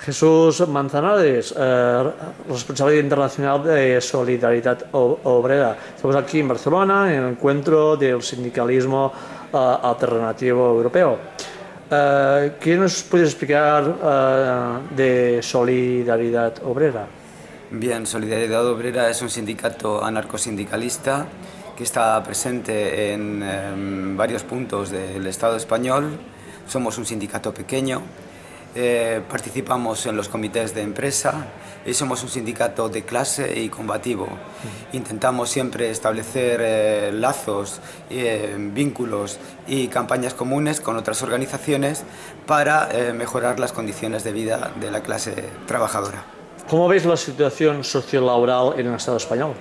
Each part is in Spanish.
Jesús Manzanares, eh, responsable internacional de Solidaridad Obrera. Estamos aquí en Barcelona en el encuentro del sindicalismo eh, alternativo europeo. Eh, ¿Qué nos puede explicar eh, de Solidaridad Obrera? Bien, Solidaridad Obrera es un sindicato anarcosindicalista que está presente en, en varios puntos del Estado español. Somos un sindicato pequeño eh, participamos en los comités de empresa y somos un sindicato de clase y combativo. Intentamos siempre establecer eh, lazos, eh, vínculos y campañas comunes con otras organizaciones para mejorar las condiciones de vida de la clase trabajadora. ¿Cómo veis la situación sociolaboral en el Estado español?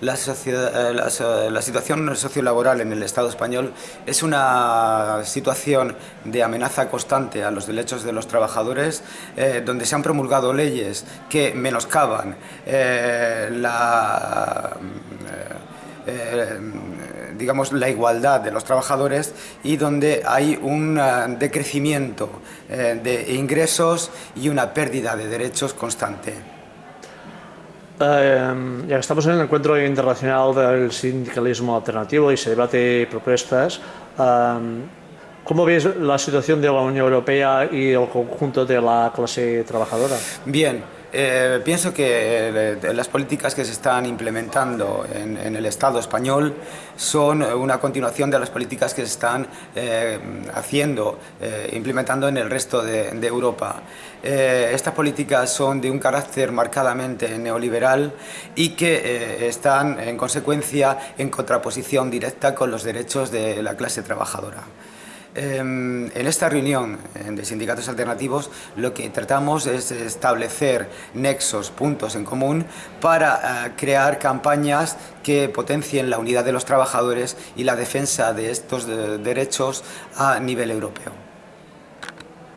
La, eh, la, situación sociolaboral en el Estado español es una situación de amenaza constante a los derechos de los trabajadores, eh, donde se han promulgado leyes que menoscaban eh, la digamos, la igualdad de los trabajadores y donde hay un decrecimiento de ingresos y una pérdida de derechos constante. Eh, ya que estamos en el encuentro internacional del sindicalismo alternativo y se debate propuestas, eh, ¿cómo ves la situación de la Unión Europea y el conjunto de la clase trabajadora? Bien, eh, pienso que eh, las políticas que se están implementando en, el Estado español son una continuación de las políticas que se están eh, haciendo, implementando en el resto de, Europa. estas políticas son de un carácter marcadamente neoliberal y que están en consecuencia en contraposición directa con los derechos de la clase trabajadora. Em, en esta reunión de sindicatos alternativos lo que tratamos es establecer nexos, puntos en común para eh, crear campañas que potencien la unidad de los trabajadores y la defensa de estos derechos a nivel europeo.